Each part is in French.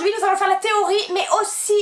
aujourd'hui nous allons faire la théorie mais aussi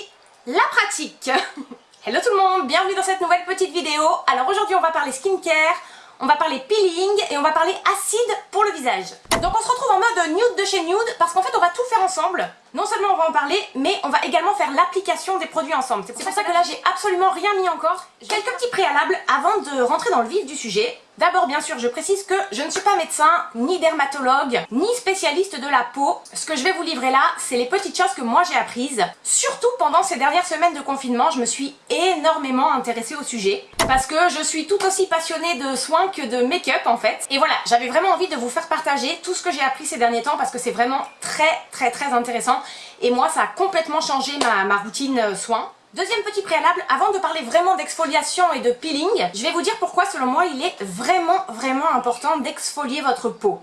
la pratique. Hello tout le monde, bienvenue dans cette nouvelle petite vidéo. Alors aujourd'hui on va parler skincare, on va parler peeling et on va parler acide pour le visage. Donc on se retrouve en mode nude de chez Nude parce qu'en fait on va tout faire ensemble. Non seulement on va en parler, mais on va également faire l'application des produits ensemble. C'est pour ça que là j'ai absolument rien mis encore. Quelques petits préalables avant de rentrer dans le vif du sujet. D'abord, bien sûr, je précise que je ne suis pas médecin, ni dermatologue, ni spécialiste de la peau. Ce que je vais vous livrer là, c'est les petites choses que moi j'ai apprises. Surtout pendant ces dernières semaines de confinement, je me suis énormément intéressée au sujet. Parce que je suis tout aussi passionnée de soins que de make-up en fait. Et voilà, j'avais vraiment envie de vous faire partager tout ce que j'ai appris ces derniers temps parce que c'est vraiment très très très intéressant. Et moi, ça a complètement changé ma, ma routine euh, soins. Deuxième petit préalable, avant de parler vraiment d'exfoliation et de peeling, je vais vous dire pourquoi selon moi il est vraiment vraiment important d'exfolier votre peau.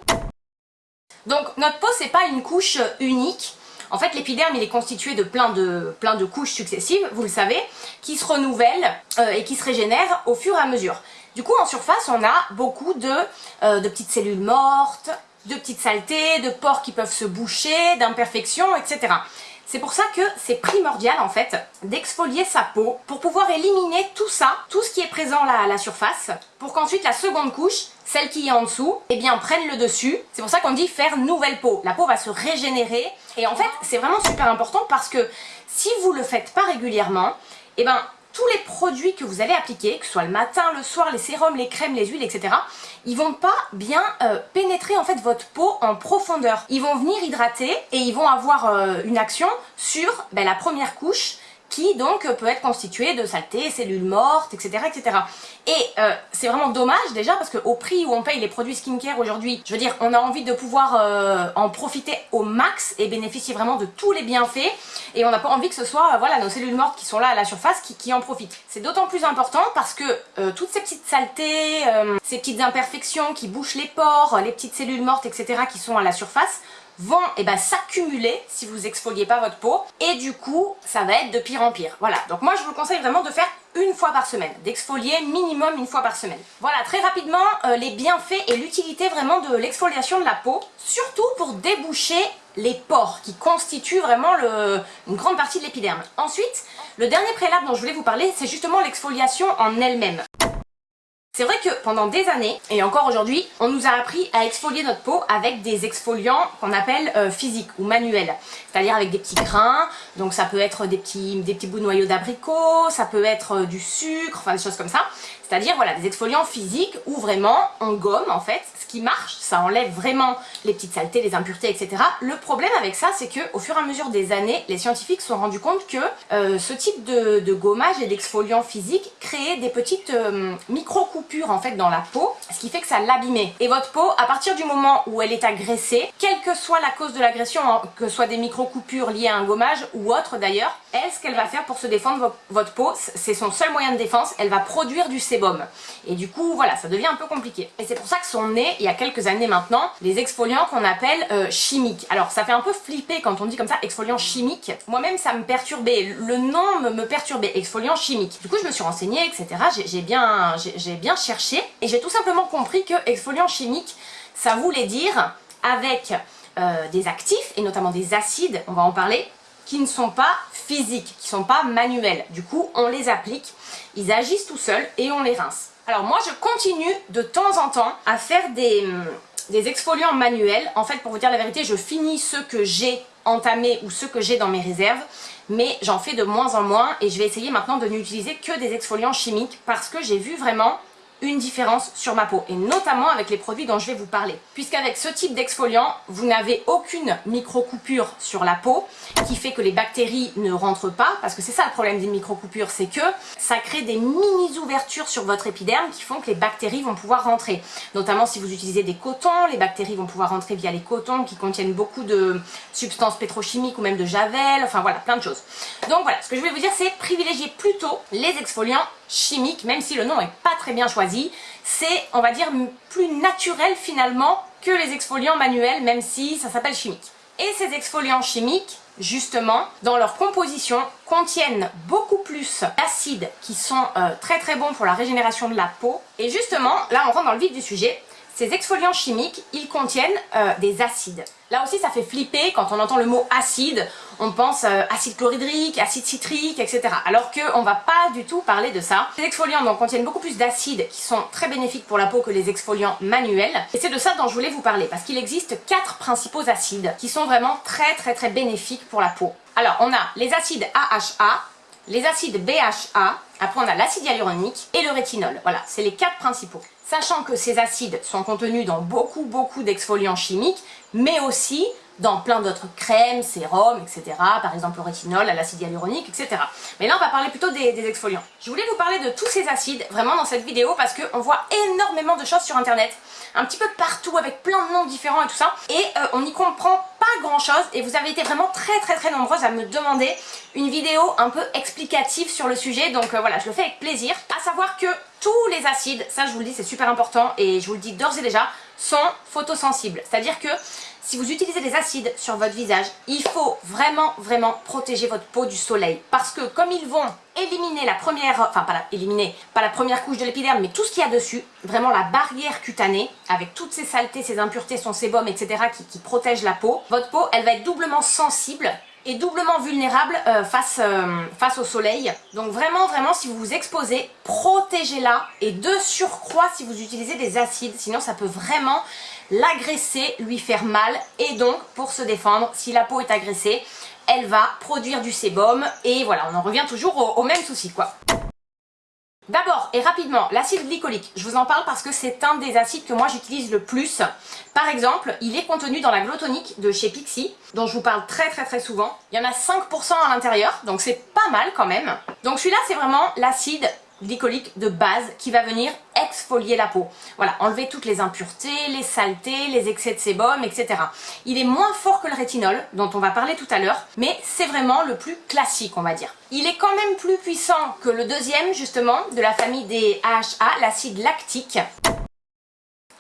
Donc notre peau c'est pas une couche unique, en fait l'épiderme il est constitué de plein de, couches successives, vous le savez, qui se renouvellent euh, et qui se régénèrent au fur et à mesure. Du coup en surface on a beaucoup de, euh, de petites cellules mortes, de petites saletés, de pores qui peuvent se boucher, d'imperfections, etc. C'est pour ça que c'est primordial en fait d'exfolier sa peau pour pouvoir éliminer tout ça, tout ce qui est présent là à la surface, pour qu'ensuite la seconde couche, celle qui est en dessous, eh bien prenne le dessus. C'est pour ça qu'on dit faire nouvelle peau. La peau va se régénérer et en fait c'est vraiment super important parce que si vous le faites pas régulièrement, eh ben tous les produits que vous allez appliquer, que ce soit le matin, le soir, les sérums, les crèmes, les huiles, etc., ils vont pas bien euh, pénétrer en fait votre peau en profondeur. Ils vont venir hydrater et ils vont avoir euh, une action sur ben, la première couche qui donc peut être constitué de saleté, cellules mortes, etc. etc. Et euh, c'est vraiment dommage déjà parce qu'au prix où on paye les produits skincare aujourd'hui, je veux dire, on a envie de pouvoir euh, en profiter au max et bénéficier vraiment de tous les bienfaits et on n'a pas envie que ce soit euh, voilà, nos cellules mortes qui sont là à la surface qui en profitent. C'est d'autant plus important parce que toutes ces petites saletés, ces petites imperfections qui bouchent les pores, les petites cellules mortes, etc. qui sont à la surface, vont eh ben, s'accumuler si vous exfoliez pas votre peau et du coup ça va être de pire en pire. Voilà, donc moi je vous conseille vraiment de faire une fois par semaine, d'exfolier minimum une fois par semaine. Voilà, très rapidement, euh, les bienfaits et l'utilité vraiment de l'exfoliation de la peau, surtout pour déboucher les pores qui constituent vraiment une grande partie de l'épiderme. Ensuite, le dernier préalable dont je voulais vous parler, c'est justement l'exfoliation en elle-même. C'est vrai que pendant des années, et encore aujourd'hui, on nous a appris à exfolier notre peau avec des exfoliants qu'on appelle euh, physiques ou manuels. C'est-à-dire avec des petits grains, donc ça peut être des petits, des petits bouts de noyaux d'abricot, ça peut être euh, du sucre, enfin des choses comme ça. C'est-à-dire voilà, des exfoliants physiques où vraiment on gomme en fait. Ce qui marche, ça enlève vraiment les petites saletés, les impuretés, etc. Le problème avec ça, c'est que au fur et à mesure des années, les scientifiques se sont rendus compte que euh, ce type de, gommage et d'exfoliant physique créait des petites euh, micro-coupures en fait dans la peau, ce qui fait que ça l'abîmait. Et votre peau, à partir du moment où elle est agressée, quelle que soit la cause de l'agression, hein, que ce soit des micro-coupures liées à un gommage ou autre d'ailleurs, elle, ce qu'elle va faire pour se défendre votre peau, c'est son seul moyen de défense, elle va produire du Et du coup, voilà, ça devient un peu compliqué. Et c'est pour ça que sont nés, il y a quelques années maintenant, les exfoliants qu'on appelle euh, chimiques. Alors, ça fait un peu flipper quand on dit comme ça, exfoliant chimique. Moi-même, ça me perturbait, le nom me, me perturbait, exfoliant chimique. Du coup, je me suis renseignée, etc. J'ai bien, bien cherché et j'ai tout simplement compris que exfoliant chimique, ça voulait dire avec euh, des actifs et notamment des acides, on va en parler, qui ne sont pas physiques, qui ne sont pas manuels. Du coup, on les applique, ils agissent tout seuls et on les rince. Alors moi, je continue de temps en temps à faire des, hum, des exfoliants manuels. En fait, pour vous dire la vérité, je finis ceux que j'ai entamés ou ceux que j'ai dans mes réserves mais j'en fais de moins en moins et je vais essayer maintenant de n'utiliser que des exfoliants chimiques parce que j'ai vu vraiment une différence sur ma peau et notamment avec les produits dont je vais vous parler. Puisqu'avec ce type d'exfoliant, vous n'avez aucune micro-coupure sur la peau qui fait que les bactéries ne rentrent pas parce que c'est ça le problème des micro-coupures, c'est que ça crée des mini-ouvertures sur votre épiderme qui font que les bactéries vont pouvoir rentrer. Notamment si vous utilisez des cotons, les bactéries vont pouvoir rentrer via les cotons qui contiennent beaucoup de substances pétrochimiques ou même de javel, enfin voilà, plein de choses. Donc voilà, ce que je vais vous dire c'est privilégier plutôt les exfoliants chimiques, même si le nom n'est pas très bien choisi, c'est, on va dire, plus naturel finalement que les exfoliants manuels, même si ça s'appelle chimique. Et ces exfoliants chimiques, justement, dans leur composition, contiennent beaucoup plus d'acides qui sont euh, très très bons pour la régénération de la peau. Et justement, là on rentre dans le vif du sujet, ces exfoliants chimiques, ils contiennent euh, des acides. Là aussi, ça fait flipper quand on entend le mot acide. On pense euh, acide chlorhydrique, acide citrique, etc. Alors qu'on va pas du tout parler de ça. Les exfoliants contiennent beaucoup plus d'acides qui sont très bénéfiques pour la peau que les exfoliants manuels. Et c'est de ça dont je voulais vous parler, parce qu'il existe quatre principaux acides qui sont vraiment très très très bénéfiques pour la peau. Alors, on a les acides AHA, les acides BHA, après on a l'acide hyaluronique et le rétinol. Voilà, c'est les quatre principaux. Sachant que ces acides sont contenus dans beaucoup beaucoup d'exfoliants chimiques, mais aussi dans plein d'autres crèmes, sérums, etc. Par exemple le rétinol, l'acide hyaluronique, etc. Mais là on va parler plutôt des, des, exfoliants. Je voulais vous parler de tous ces acides vraiment dans cette vidéo parce qu'on voit énormément de choses sur internet un petit peu partout avec plein de noms différents et tout ça. Et euh, on n'y comprend pas grand chose et vous avez été vraiment très très très nombreuses à me demander une vidéo un peu explicative sur le sujet. Donc euh, voilà, je le fais avec plaisir. À savoir que tous les acides, ça je vous le dis c'est super important et je vous le dis d'ores et déjà, sont photosensibles. C'est-à-dire que si vous utilisez des acides sur votre visage, il faut vraiment, vraiment protéger votre peau du soleil. Parce que comme ils vont éliminer la première, enfin pas la, pas la première couche de l'épiderme, mais tout ce qu'il y a dessus, vraiment la barrière cutanée, avec toutes ces saletés, ces impuretés, son sébum, etc. qui, qui protègent la peau, votre peau, elle va être doublement sensible et doublement vulnérable euh, face, euh, face au soleil. Donc vraiment, vraiment, si vous vous exposez, protégez-la. Et de surcroît, si vous utilisez des acides, sinon ça peut vraiment l'agresser, lui faire mal. Et donc, pour se défendre, si la peau est agressée, elle va produire du sébum. Et voilà, on en revient toujours au même souci, quoi. D'abord et rapidement, l'acide glycolique, je vous en parle parce que c'est un des acides que moi j'utilise le plus. Par exemple, il est contenu dans la glotonique de chez Pixi, dont je vous parle très très très souvent. Il y en a 5% à l'intérieur, donc c'est pas mal quand même. Donc celui-là c'est vraiment l'acide glycolique de base qui va venir exfolier la peau. Voilà, enlever toutes les impuretés, les saletés, les excès de sébum, etc. Il est moins fort que le rétinol, dont on va parler tout à l'heure, mais c'est vraiment le plus classique, on va dire. Il est quand même plus puissant que le deuxième, justement, de la famille des AHA, l'acide lactique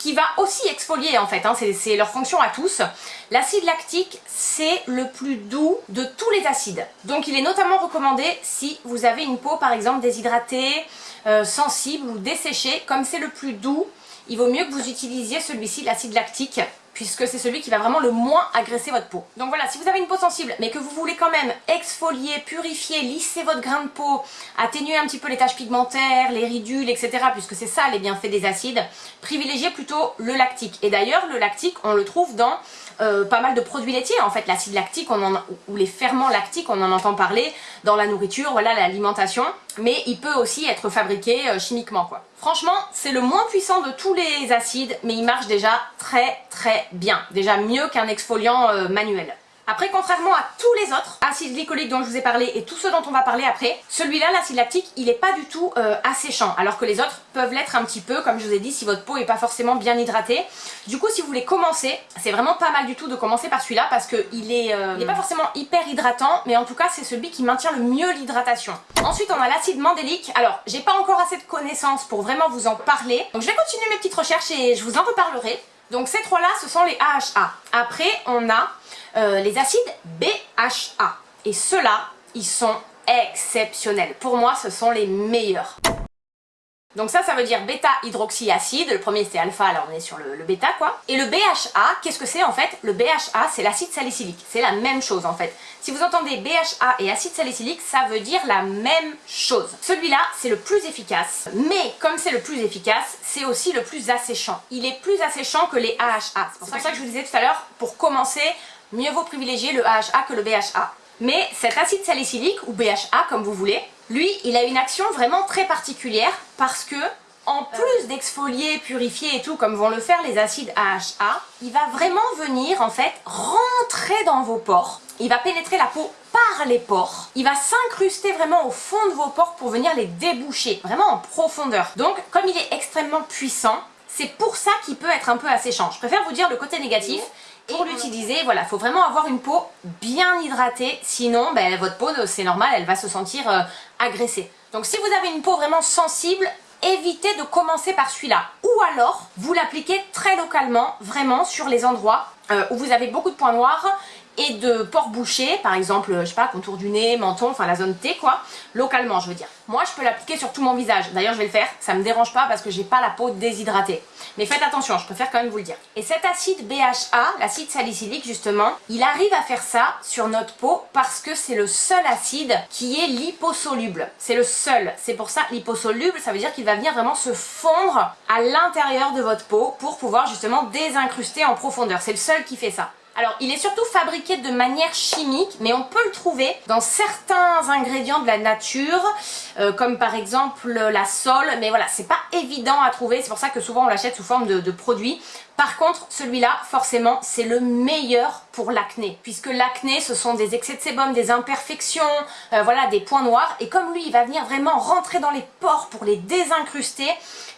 qui va aussi exfolier en fait, hein, c'est leur fonction à tous. L'acide lactique, c'est le plus doux de tous les acides. Donc il est notamment recommandé si vous avez une peau par exemple déshydratée, euh, sensible ou desséchée. Comme c'est le plus doux, il vaut mieux que vous utilisiez celui-ci, l'acide lactique puisque c'est celui qui va vraiment le moins agresser votre peau. Donc voilà, si vous avez une peau sensible, mais que vous voulez quand même exfolier, purifier, lisser votre grain de peau, atténuer un petit peu les taches pigmentaires, les ridules, etc., puisque c'est ça les bienfaits des acides, privilégiez plutôt le lactique. Et d'ailleurs, le lactique, on le trouve dans euh, pas mal de produits laitiers. En fait, l'acide lactique on en, ou les ferments lactiques, on en entend parler dans la nourriture, voilà, l'alimentation. Mais il peut aussi être fabriqué euh, chimiquement, quoi. Franchement, c'est le moins puissant de tous les acides, mais il marche déjà très très bien. Déjà mieux qu'un exfoliant euh, manuel. Après, contrairement à tous les autres acides glycoliques dont je vous ai parlé et tous ceux dont on va parler après, celui-là, l'acide lactique, il n'est pas du tout euh, asséchant, alors que les autres peuvent l'être un petit peu, comme je vous ai dit, si votre peau n'est pas forcément bien hydratée. Du coup, si vous voulez commencer, c'est vraiment pas mal du tout de commencer par celui-là, parce qu'il est, euh, pas forcément hyper hydratant, mais en tout cas, c'est celui qui maintient le mieux l'hydratation. Ensuite, on a l'acide mandélique. Alors, j'ai pas encore assez de connaissances pour vraiment vous en parler, donc je vais continuer mes petites recherches et je vous en reparlerai. Donc ces trois-là, ce sont les AHA. Après, on a euh, les acides BHA. Et ceux-là, ils sont exceptionnels. Pour moi, ce sont les meilleurs. Donc ça, ça veut dire bêta-hydroxyacide. Le premier c'est alpha, alors on est sur le, bêta quoi. Et le BHA, qu'est-ce que c'est en fait? Le BHA, c'est l'acide salicylique. C'est la même chose en fait. Si vous entendez BHA et acide salicylique, ça veut dire la même chose. Celui-là, c'est le plus efficace. Mais comme c'est le plus efficace, c'est aussi le plus asséchant. Il est plus asséchant que les AHA. C'est pour ça que je vous disais tout à l'heure, pour commencer, mieux vaut privilégier le AHA que le BHA. Mais cet acide salicylique, ou BHA comme vous voulez, lui, il a une action vraiment très particulière parce que, en plus d'exfolier, purifier et tout, comme vont le faire les acides AHA, il va vraiment venir, en fait, rentrer dans vos pores. Il va pénétrer la peau par les pores. Il va s'incruster vraiment au fond de vos pores pour venir les déboucher, vraiment en profondeur. Donc, comme il est extrêmement puissant, c'est pour ça qu'il peut être un peu asséchant. Je préfère vous dire le côté négatif, pour l'utiliser, voilà, il faut vraiment avoir une peau bien hydratée, sinon ben, votre peau, c'est normal, elle va se sentir euh, agressée. Donc si vous avez une peau vraiment sensible, évitez de commencer par celui-là. Ou alors, vous l'appliquez très localement, vraiment sur les endroits euh, où vous avez beaucoup de points noirs et de pores bouchés, par exemple, je sais pas, contour du nez, menton, enfin la zone T quoi, localement je veux dire. Moi je peux l'appliquer sur tout mon visage, d'ailleurs je vais le faire, ça me dérange pas parce que j'ai pas la peau déshydratée. Mais faites attention, je préfère quand même vous le dire. Et cet acide BHA, l'acide salicylique justement, il arrive à faire ça sur notre peau parce que c'est le seul acide qui est liposoluble. C'est le seul, c'est pour ça liposoluble, ça veut dire qu'il va venir vraiment se fondre à l'intérieur de votre peau pour pouvoir justement désincruster en profondeur. C'est le seul qui fait ça. Alors, il est surtout fabriqué de manière chimique, mais on peut le trouver dans certains ingrédients de la nature, euh, comme par exemple la sole, mais voilà, c'est pas évident à trouver, c'est pour ça que souvent on l'achète sous forme de, produits. Par contre, celui-là, forcément, c'est le meilleur pour l'acné, puisque l'acné, ce sont des excès de sébum, des imperfections, euh, voilà, des points noirs, et comme lui, il va venir vraiment rentrer dans les pores pour les désincruster,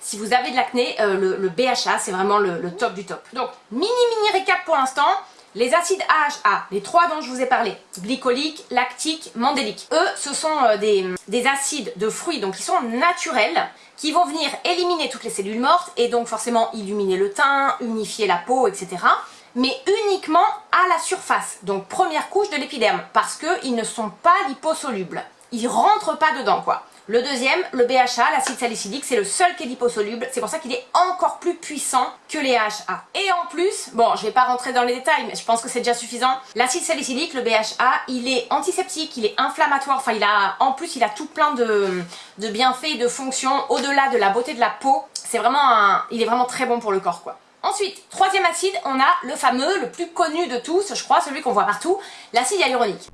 si vous avez de l'acné, euh, le, BHA, c'est vraiment le, le top du top. Donc, mini mini récap pour l'instant, les acides AHA, les trois dont je vous ai parlé, glycolique, lactique, mandélique, eux, ce sont euh, des, acides de fruits, donc qui sont naturels, qui vont venir éliminer toutes les cellules mortes et donc forcément illuminer le teint, unifier la peau, etc. Mais uniquement à la surface, donc première couche de l'épiderme, parce qu'ils ne sont pas liposolubles. Ils rentrent pas dedans, quoi. Le deuxième, le BHA, l'acide salicylique, c'est le seul qui est liposoluble. C'est pour ça qu'il est encore plus puissant que les AHA. Et en plus, bon, je vais pas rentrer dans les détails, mais je pense que c'est déjà suffisant. L'acide salicylique, le BHA, il est antiseptique, il est inflammatoire. Enfin, il a, en plus, il a tout plein de, de bienfaits et de fonctions au-delà de la beauté de la peau. C'est vraiment un, il est vraiment très bon pour le corps, quoi. Ensuite, troisième acide, on a le fameux, le plus connu de tous, je crois, celui qu'on voit partout, l'acide hyaluronique.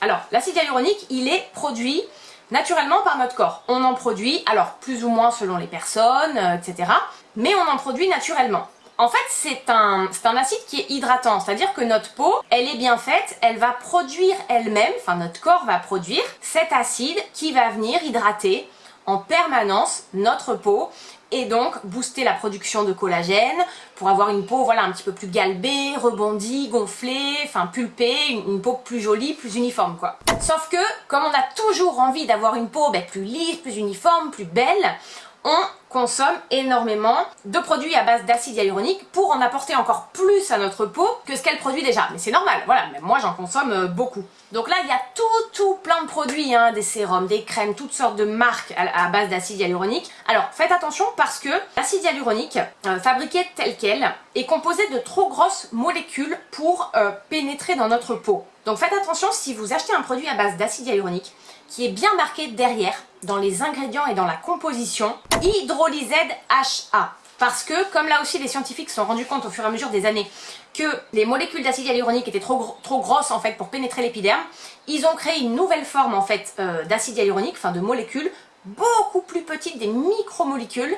Alors, l'acide hyaluronique, il est produit naturellement par notre corps. On en produit, alors plus ou moins selon les personnes, euh, etc. Mais on en produit naturellement. En fait, c'est un, un acide qui est hydratant, c'est-à-dire que notre peau, elle est bien faite, elle va produire elle-même, enfin notre corps va produire cet acide qui va venir hydrater en permanence notre peau et donc booster la production de collagène pour avoir une peau un petit peu plus galbée, rebondie, gonflée, enfin pulpée, une, peau plus jolie, plus uniforme quoi. Sauf que comme on a toujours envie d'avoir une peau ben, plus lisse, plus uniforme, plus belle, on consomme énormément de produits à base d'acide hyaluronique pour en apporter encore plus à notre peau que ce qu'elle produit déjà. Mais c'est normal, voilà, moi j'en consomme euh, beaucoup. Donc là, il y a tout, tout plein de produits, hein, des sérums, des crèmes, toutes sortes de marques à, base d'acide hyaluronique. Alors faites attention parce que l'acide hyaluronique, euh, fabriqué tel quel, est composé de trop grosses molécules pour euh, pénétrer dans notre peau. Donc faites attention si vous achetez un produit à base d'acide hyaluronique qui est bien marqué derrière dans les ingrédients et dans la composition hydrolysède HA. Parce que, comme là aussi les scientifiques se sont rendus compte au fur et à mesure des années que les molécules d'acide hyaluronique étaient trop, trop grosses en fait pour pénétrer l'épiderme, ils ont créé une nouvelle forme en fait euh, d'acide hyaluronique, enfin de molécules beaucoup plus petites, des micromolécules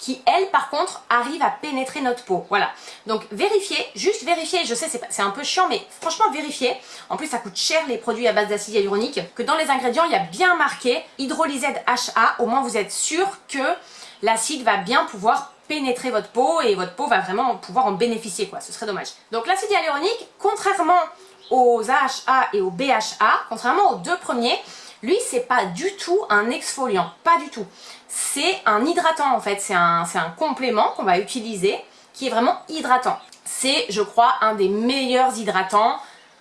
qui, elles, par contre, arrivent à pénétrer notre peau. Voilà. Donc, vérifiez, juste vérifiez, je sais, c'est un peu chiant, mais franchement, vérifiez. En plus, ça coûte cher, les produits à base d'acide hyaluronique, que dans les ingrédients, il y a bien marqué hydrolysède HA. Au moins, vous êtes sûr que l'acide va bien pouvoir pénétrer votre peau et votre peau va vraiment pouvoir en bénéficier, quoi. Ce serait dommage. Donc, l'acide hyaluronique, contrairement aux AHA et aux BHA, contrairement aux deux premiers, lui, c'est pas du tout un exfoliant, pas du tout. C'est un hydratant en fait, c'est un, complément qu'on va utiliser qui est vraiment hydratant. C'est, je crois, un des meilleurs hydratants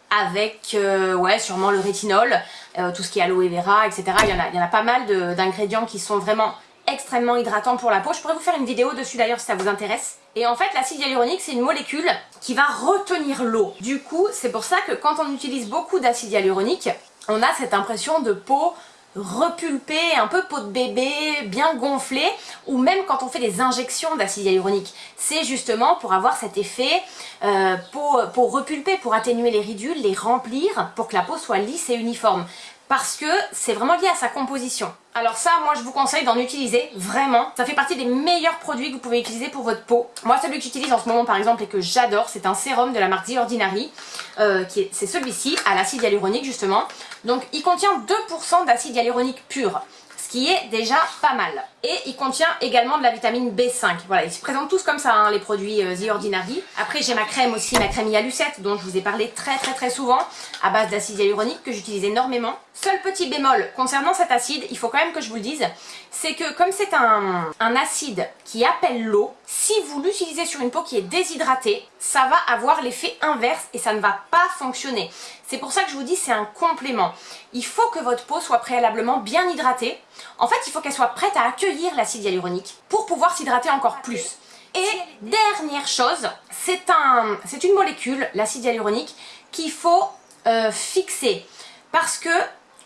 avec, euh, ouais, sûrement le rétinol, euh, tout ce qui est aloe vera, etc. Il y en a, il y en a pas mal d'ingrédients qui sont vraiment extrêmement hydratants pour la peau. Je pourrais vous faire une vidéo dessus d'ailleurs si ça vous intéresse. Et en fait, l'acide hyaluronique, c'est une molécule qui va retenir l'eau. Du coup, c'est pour ça que quand on utilise beaucoup d'acide hyaluronique, on a cette impression de peau repulpée, un peu peau de bébé, bien gonflée, ou même quand on fait des injections d'acide hyaluronique. C'est justement pour avoir cet effet euh, peau, peau repulpée, pour atténuer les ridules, les remplir, pour que la peau soit lisse et uniforme parce que c'est vraiment lié à sa composition. Alors ça, moi je vous conseille d'en utiliser, vraiment. Ça fait partie des meilleurs produits que vous pouvez utiliser pour votre peau. Moi celui que j'utilise en ce moment par exemple et que j'adore, c'est un sérum de la marque The Ordinary. Euh, c'est celui-ci, à l'acide hyaluronique justement. Donc il contient 2% d'acide hyaluronique pur qui est déjà pas mal. Et il contient également de la vitamine B5. Voilà, ils se présentent tous comme ça, hein, les produits euh, The Ordinary. Après, j'ai ma crème aussi, ma crème Yalucette, dont je vous ai parlé très très très souvent, à base d'acide hyaluronique, que j'utilise énormément. Seul petit bémol concernant cet acide, il faut quand même que je vous le dise, c'est que comme c'est un, acide qui appelle l'eau, si vous l'utilisez sur une peau qui est déshydratée, ça va avoir l'effet inverse et ça ne va pas fonctionner. C'est pour ça que je vous dis c'est un complément. Il faut que votre peau soit préalablement bien hydratée. En fait, il faut qu'elle soit prête à accueillir l'acide hyaluronique pour pouvoir s'hydrater encore plus. Et dernière chose, c'est un, une molécule, l'acide hyaluronique, qu'il faut euh, fixer. Parce que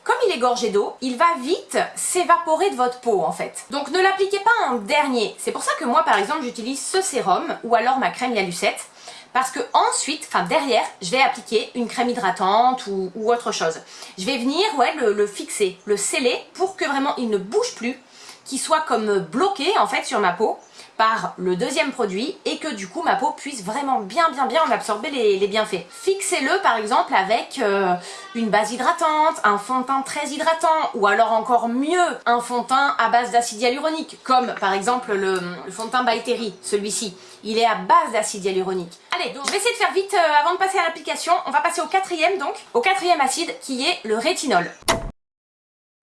comme il est gorgé d'eau, il va vite s'évaporer de votre peau en fait. Donc ne l'appliquez pas en dernier. C'est pour ça que moi par exemple j'utilise ce sérum ou alors ma crème Yalucette parce que ensuite, enfin derrière, je vais appliquer une crème hydratante ou, autre chose. Je vais venir ouais, le, le, fixer, le sceller pour que vraiment il ne bouge plus, qu'il soit comme bloqué en fait sur ma peau par le deuxième produit et que du coup ma peau puisse vraiment bien bien bien en absorber les, bienfaits. Fixez-le par exemple avec euh, une base hydratante, un fond de teint très hydratant ou alors encore mieux un fond de teint à base d'acide hyaluronique comme par exemple le, fond de teint by celui-ci. Il est à base d'acide hyaluronique. Allez, donc je vais essayer de faire vite euh, avant de passer à l'application. On va passer au quatrième donc, au quatrième acide qui est le rétinol.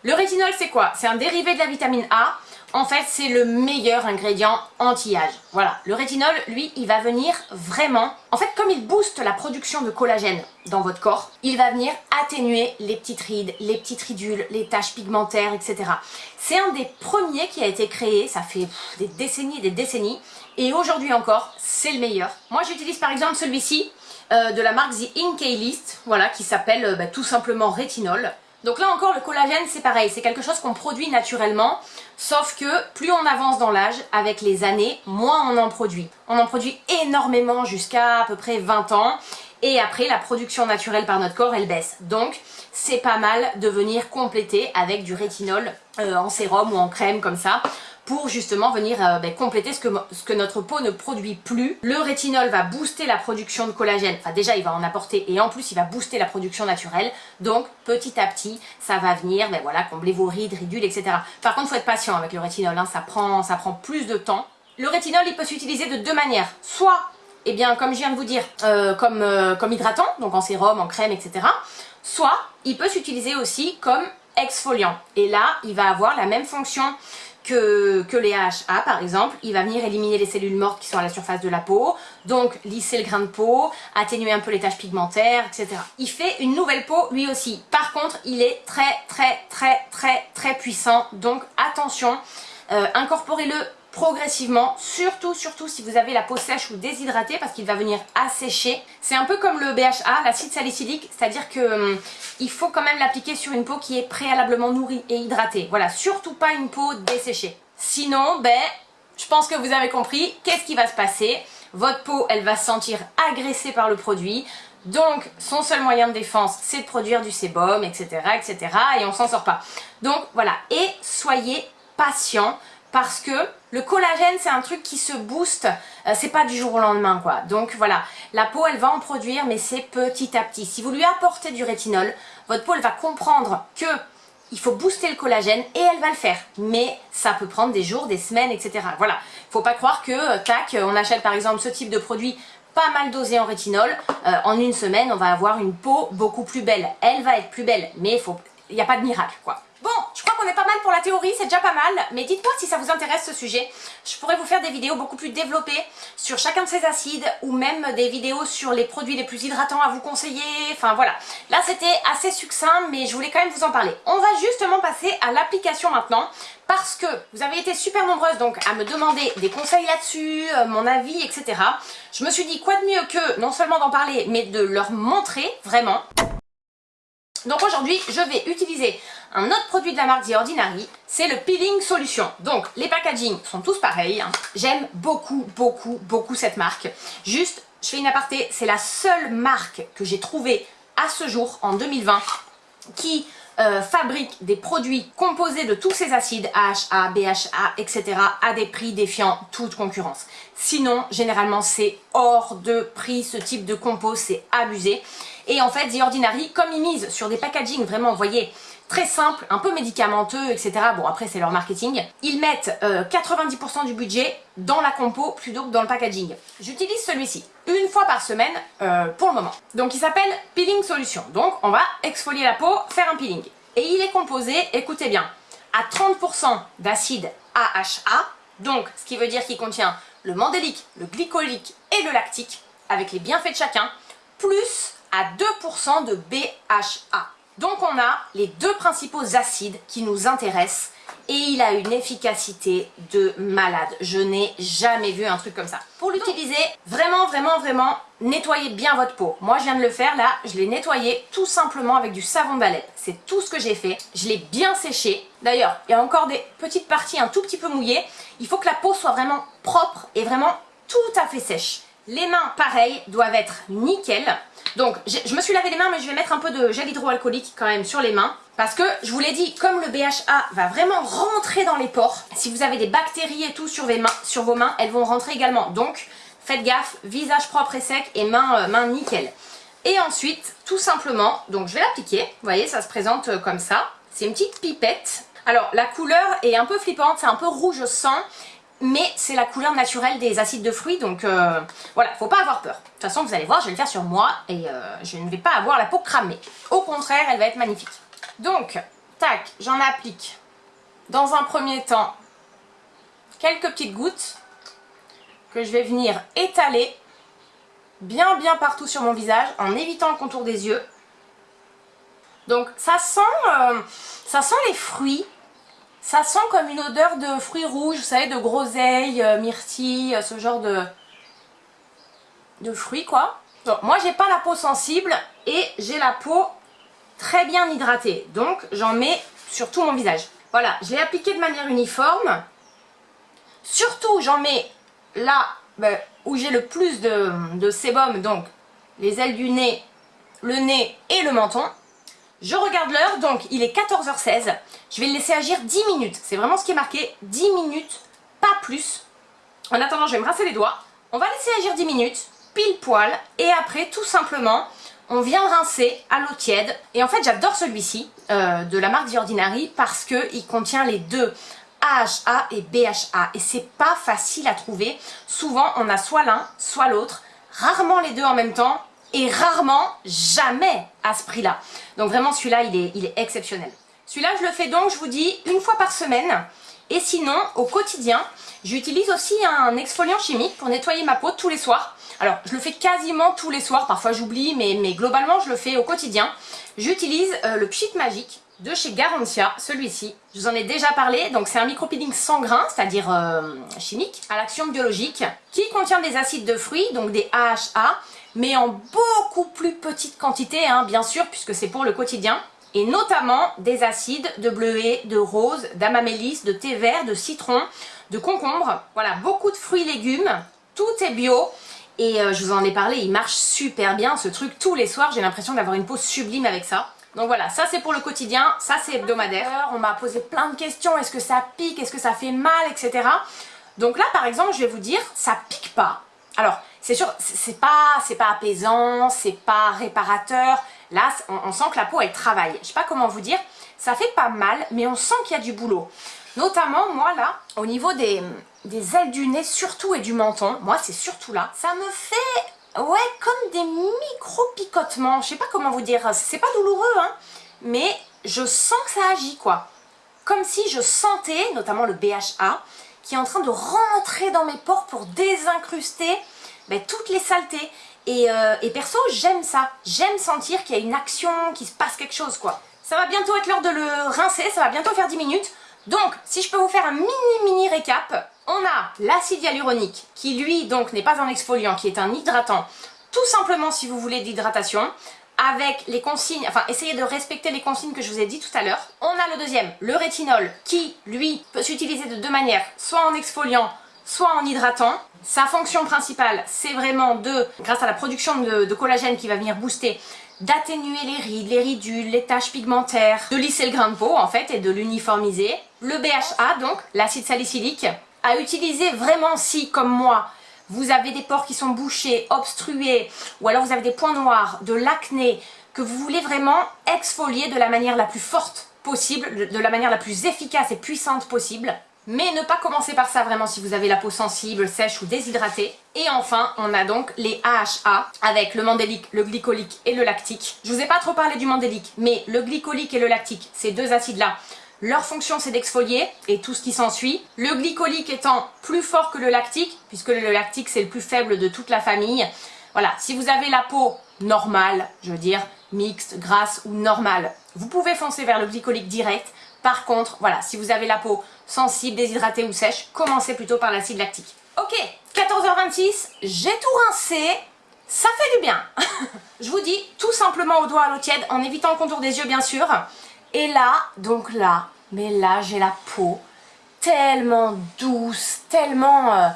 Le rétinol c'est quoi? C'est un dérivé de la vitamine A en fait, c'est le meilleur ingrédient anti-âge. Voilà, le rétinol, lui, il va venir vraiment... En fait, comme il booste la production de collagène dans votre corps, il va venir atténuer les petites rides, les petites ridules, les taches pigmentaires, etc. C'est un des premiers qui a été créé, ça fait des décennies et des décennies, et aujourd'hui encore, c'est le meilleur. Moi, j'utilise par exemple celui-ci, euh, de la marque The Ink List, voilà, qui s'appelle euh, bah, tout simplement rétinol. Donc là encore, le collagène, c'est pareil, c'est quelque chose qu'on produit naturellement, sauf que plus on avance dans l'âge, avec les années, moins on en produit. On en produit énormément jusqu'à à peu près 20 ans, et après, la production naturelle par notre corps, elle baisse. Donc, c'est pas mal de venir compléter avec du rétinol euh, en sérum ou en crème comme ça, pour justement venir euh, ben, compléter ce que, notre peau ne produit plus. Le rétinol va booster la production de collagène, enfin déjà il va en apporter et en plus il va booster la production naturelle, donc petit à petit ça va venir ben, voilà, combler vos rides, ridules, etc. Par contre faut être patient avec le rétinol, hein, ça, prend, ça prend plus de temps. Le rétinol il peut s'utiliser de deux manières, soit eh bien, comme je viens de vous dire, euh, comme, euh, comme hydratant, donc en sérum, en crème, etc. Soit, il peut s'utiliser aussi comme exfoliant. Et là, il va avoir la même fonction que, les AHA par exemple, il va venir éliminer les cellules mortes qui sont à la surface de la peau, donc lisser le grain de peau, atténuer un peu les taches pigmentaires, etc. Il fait une nouvelle peau lui aussi. Par contre, il est très très très très très puissant, donc attention, euh, incorporez-le progressivement, surtout, surtout si vous avez la peau sèche ou déshydratée parce qu'il va venir assécher. C'est un peu comme le BHA, l'acide salicylique, c'est-à-dire que hum, il faut quand même l'appliquer sur une peau qui est préalablement nourrie et hydratée. Voilà, surtout pas une peau desséchée. Sinon, ben, je pense que vous avez compris, qu'est-ce qui va se passer? Votre peau, elle va se sentir agressée par le produit, donc, son seul moyen de défense, c'est de produire du sébum, etc., etc., et on s'en sort pas. Donc, voilà. Et soyez patient parce que le collagène c'est un truc qui se booste, euh, c'est pas du jour au lendemain quoi. Donc voilà, la peau elle va en produire mais c'est petit à petit. Si vous lui apportez du rétinol, votre peau elle va comprendre que il faut booster le collagène et elle va le faire. Mais ça peut prendre des jours, des semaines, etc. Voilà, faut pas croire que, euh, tac, on achète par exemple ce type de produit pas mal dosé en rétinol, euh, en une semaine on va avoir une peau beaucoup plus belle. Elle va être plus belle, mais il n'y a pas de miracle quoi. Bon, je crois qu'on est pas mal pour la théorie, c'est déjà pas mal, mais dites-moi si ça vous intéresse ce sujet. Je pourrais vous faire des vidéos beaucoup plus développées sur chacun de ces acides ou même des vidéos sur les produits les plus hydratants à vous conseiller, enfin voilà. Là c'était assez succinct, mais je voulais quand même vous en parler. On va justement passer à l'application maintenant, parce que vous avez été super nombreuses donc à me demander des conseils là-dessus, euh, mon avis, etc. Je me suis dit quoi de mieux que non seulement d'en parler, mais de leur montrer vraiment. Donc aujourd'hui, je vais utiliser un autre produit de la marque The Ordinary, c'est le Peeling Solution. Donc les packaging sont tous pareils, hein. j'aime beaucoup, beaucoup, beaucoup cette marque. Juste, je fais une aparté, c'est la seule marque que j'ai trouvée à ce jour, en 2020, qui euh, fabrique des produits composés de tous ces acides AHA, BHA, etc. à des prix défiant toute concurrence. Sinon, généralement, c'est hors de prix, ce type de compo, c'est abusé. Et en fait, The Ordinary, comme ils misent sur des packaging vraiment, vous voyez, très simple, un peu médicamenteux, etc. Bon, après, c'est leur marketing. Ils mettent 90% euh, du budget dans la compo plutôt que dans le packaging. J'utilise celui-ci une fois par semaine euh, pour le moment. Donc, il s'appelle Peeling Solution. Donc, on va exfolier la peau, faire un peeling. Et il est composé, écoutez bien, à 30% d'acide AHA, donc ce qui veut dire qu'il contient le mandélique, le glycolique et le lactique, avec les bienfaits de chacun, plus à 2% de BHA. Donc on a les deux principaux acides qui nous intéressent et il a une efficacité de malade. Je n'ai jamais vu un truc comme ça. Pour l'utiliser, vraiment, vraiment, vraiment, nettoyez bien votre peau. Moi, je viens de le faire, là, je l'ai nettoyé tout simplement avec du savon d'Alep. C'est tout ce que j'ai fait. Je l'ai bien séché. D'ailleurs, il y a encore des petites parties un tout petit peu mouillées. Il faut que la peau soit vraiment propre et vraiment tout à fait sèche. Les mains, pareil, doivent être nickel. Donc, je me suis lavé les mains, mais je vais mettre un peu de gel hydroalcoolique quand même sur les mains. Parce que, je vous l'ai dit, comme le BHA va vraiment rentrer dans les pores, si vous avez des bactéries et tout sur, vos mains, elles vont rentrer également. Donc, faites gaffe, visage propre et sec et mains, euh, nickel. Et ensuite, tout simplement, donc je vais l'appliquer. Vous voyez, ça se présente euh, comme ça. C'est une petite pipette. Alors, la couleur est un peu flippante, c'est un peu rouge sang mais c'est la couleur naturelle des acides de fruits, donc euh, voilà, faut pas avoir peur. De toute façon, vous allez voir, je vais le faire sur moi et euh, je ne vais pas avoir la peau cramée. Au contraire, elle va être magnifique. Donc, tac, j'en applique dans un premier temps quelques petites gouttes que je vais venir étaler bien bien partout sur mon visage en évitant le contour des yeux. Donc ça sent, euh, ça sent les fruits, ça sent comme une odeur de fruits rouges, vous savez, de groseilles, euh, myrtilles, euh, ce genre de, de fruits quoi. moi j'ai pas la peau sensible et j'ai la peau très bien hydratée. Donc j'en mets sur tout mon visage. Voilà, je l'ai appliqué de manière uniforme. Surtout j'en mets là ben, où j'ai le plus de sébum, donc les ailes du nez, le nez et le menton. Je regarde l'heure, donc il est 14h16. Je vais le laisser agir 10 minutes. C'est vraiment ce qui est marqué, 10 minutes, pas plus. En attendant, je vais me rincer les doigts. On va laisser agir 10 minutes, pile poil. Et après, tout simplement, on vient rincer à l'eau tiède. Et en fait, j'adore celui-ci, euh, de la marque The Ordinary, parce qu'il contient les deux AHA et BHA. Et c'est pas facile à trouver. Souvent, on a soit l'un, soit l'autre. Rarement les deux en même temps et rarement jamais à ce prix-là. Donc vraiment celui-là il est, exceptionnel. Celui-là je le fais donc je vous dis une fois par semaine et sinon au quotidien j'utilise aussi un exfoliant chimique pour nettoyer ma peau tous les soirs. Alors je le fais quasiment tous les soirs, parfois j'oublie mais, mais globalement je le fais au quotidien. J'utilise euh, le Pchit Magique de chez Garantia, celui-ci. Je vous en ai déjà parlé, donc c'est un micro-peeling sans grain, c'est-à-dire euh, chimique, à l'action biologique, qui contient des acides de fruits, donc des AHA, mais en beaucoup plus petite quantité, hein, bien sûr, puisque c'est pour le quotidien. Et notamment des acides de bleuet, de rose, d'amamélis, de thé vert, de citron, de concombre. Voilà, beaucoup de fruits et légumes, tout est bio. Et euh, je vous en ai parlé, il marche super bien ce truc tous les soirs. J'ai l'impression d'avoir une peau sublime avec ça. Donc voilà, ça c'est pour le quotidien, ça c'est hebdomadaire. On m'a posé plein de questions, est-ce que ça pique, est-ce que ça fait mal, etc. Donc là par exemple, je vais vous dire, ça pique pas. Alors, c'est sûr, c'est pas, pas apaisant, c'est pas réparateur. Là, on, sent que la peau, elle travaille. Je sais pas comment vous dire, ça fait pas mal, mais on sent qu'il y a du boulot. Notamment, moi, là, au niveau des, des ailes du nez, surtout, et du menton, moi, c'est surtout là, ça me fait, ouais, comme des micro-picotements. Je sais pas comment vous dire, c'est pas douloureux, hein, mais je sens que ça agit, quoi. Comme si je sentais, notamment le BHA, qui est en train de rentrer dans mes pores pour désincruster ben, toutes les saletés. Euh, et, perso, j'aime ça. J'aime sentir qu'il y a une action, qu'il se passe quelque chose, quoi. Ça va bientôt être l'heure de le rincer, ça va bientôt faire 10 minutes. Donc, si je peux vous faire un mini mini récap, on a l'acide hyaluronique, qui lui, donc, n'est pas un exfoliant, qui est un hydratant, tout simplement si vous voulez d'hydratation avec les consignes, enfin essayez de respecter les consignes que je vous ai dit tout à l'heure. On a le deuxième, le rétinol, qui lui peut s'utiliser de deux manières, soit en exfoliant, soit en hydratant. Sa fonction principale, c'est vraiment de, grâce à la production de, collagène qui va venir booster, d'atténuer les rides, les ridules, les taches pigmentaires, de lisser le grain de peau en fait et de l'uniformiser. Le BHA donc, l'acide salicylique, à utiliser vraiment si, comme moi, vous avez des pores qui sont bouchés, obstrués, ou alors vous avez des points noirs, de l'acné, que vous voulez vraiment exfolier de la manière la plus forte possible, de la manière la plus efficace et puissante possible. Mais ne pas commencer par ça vraiment si vous avez la peau sensible, sèche ou déshydratée. Et enfin, on a donc les AHA avec le mandélique, le glycolique et le lactique. Je vous ai pas trop parlé du mandélique, mais le glycolique et le lactique, ces deux acides-là, leur fonction c'est d'exfolier et tout ce qui s'ensuit. Le glycolique étant plus fort que le lactique, puisque le lactique c'est le plus faible de toute la famille. Voilà, si vous avez la peau normale, je veux dire mixte, grasse ou normale, vous pouvez foncer vers le glycolique direct. Par contre, voilà, si vous avez la peau sensible, déshydratée ou sèche, commencez plutôt par l'acide lactique. Ok, 14h26, j'ai tout rincé, ça fait du bien. je vous dis tout simplement au doigt à l'eau tiède, en évitant le contour des yeux bien sûr. Et là, donc là, mais là j'ai la peau tellement douce, tellement... Euh,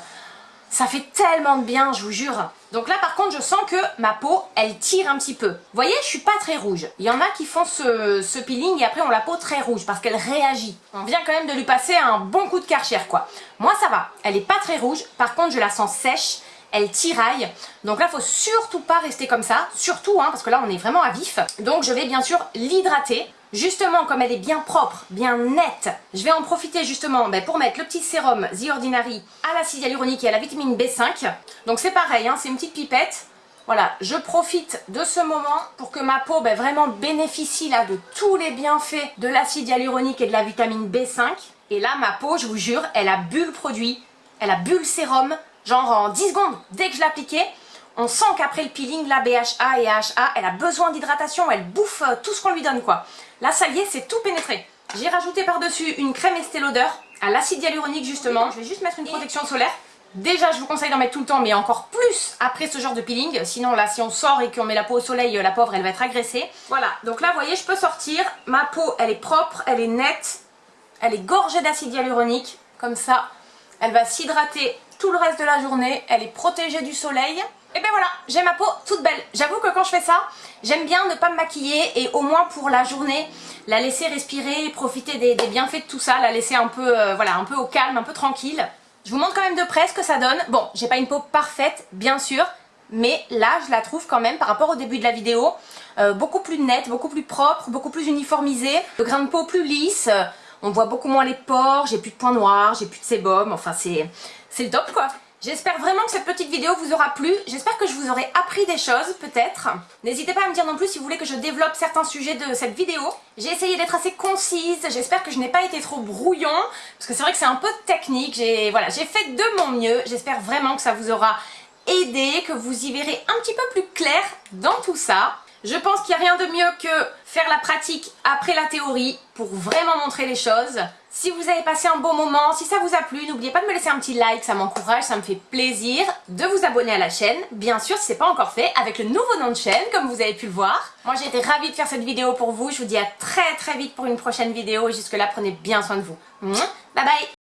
ça fait tellement de bien, je vous jure. Donc là, par contre, je sens que ma peau, elle tire un petit peu. Vous voyez, je suis pas très rouge. Il y en a qui font ce, ce peeling et après ont la peau très rouge parce qu'elle réagit. On vient quand même de lui passer un bon coup de karcher, quoi. Moi, ça va. Elle est pas très rouge. Par contre, je la sens sèche elle tiraille. Donc là, faut surtout pas rester comme ça, surtout, hein, parce que là, on est vraiment à vif. Donc je vais bien sûr l'hydrater. Justement, comme elle est bien propre, bien nette, je vais en profiter justement ben, pour mettre le petit sérum The Ordinary à l'acide hyaluronique et à la vitamine B5. Donc c'est pareil, hein, c'est une petite pipette. Voilà, je profite de ce moment pour que ma peau ben, vraiment bénéficie là de tous les bienfaits de l'acide hyaluronique et de la vitamine B5. Et là, ma peau, je vous jure, elle a bu le produit, elle a bu le sérum, genre en 10 secondes, dès que je l'appliquais, on sent qu'après le peeling, la BHA et AHA, elle a besoin d'hydratation, elle bouffe euh, tout ce qu'on lui donne quoi. Là, ça y est, c'est tout pénétré. J'ai rajouté par-dessus une crème Estée Lauder à l'acide hyaluronique justement. Je vais juste mettre une protection solaire. Déjà, je vous conseille d'en mettre tout le temps, mais encore plus après ce genre de peeling. Sinon, là, si on sort et qu'on met la peau au soleil, la pauvre, elle va être agressée. Voilà, donc là, vous voyez, je peux sortir. Ma peau, elle est propre, elle est nette, elle est gorgée d'acide hyaluronique. Comme ça, elle va s'hydrater tout le reste de la journée, elle est protégée du soleil. Et ben voilà, j'ai ma peau toute belle. J'avoue que quand je fais ça, j'aime bien ne pas me maquiller et au moins pour la journée, la laisser respirer, profiter des, bienfaits de tout ça, la laisser un peu, euh, voilà, un peu au calme, un peu tranquille. Je vous montre quand même de près ce que ça donne. Bon, j'ai pas une peau parfaite, bien sûr, mais là, je la trouve quand même, par rapport au début de la vidéo, euh, beaucoup plus nette, beaucoup plus propre, beaucoup plus uniformisée. Le grain de peau plus lisse, on voit beaucoup moins les pores, j'ai plus de points noirs, j'ai plus de sébum, enfin c'est le top quoi. J'espère vraiment que cette petite vidéo vous aura plu. J'espère que je vous aurai appris des choses, peut-être. N'hésitez pas à me dire non plus si vous voulez que je développe certains sujets de cette vidéo. J'ai essayé d'être assez concise. J'espère que je n'ai pas été trop brouillon. Parce que c'est vrai que c'est un peu technique. J'ai voilà, fait de mon mieux. J'espère vraiment que ça vous aura aidé, que vous y verrez un petit peu plus clair dans tout ça. Je pense qu'il n'y a rien de mieux que faire la pratique après la théorie pour vraiment montrer les choses. Si vous avez passé un bon moment, si ça vous a plu, n'oubliez pas de me laisser un petit like, ça m'encourage, ça me fait plaisir. De vous abonner à la chaîne, bien sûr si ce n'est pas encore fait, avec le nouveau nom de chaîne comme vous avez pu le voir. Moi j'ai été ravie de faire cette vidéo pour vous, je vous dis à très très vite pour une prochaine vidéo jusque là prenez bien soin de vous. Bye bye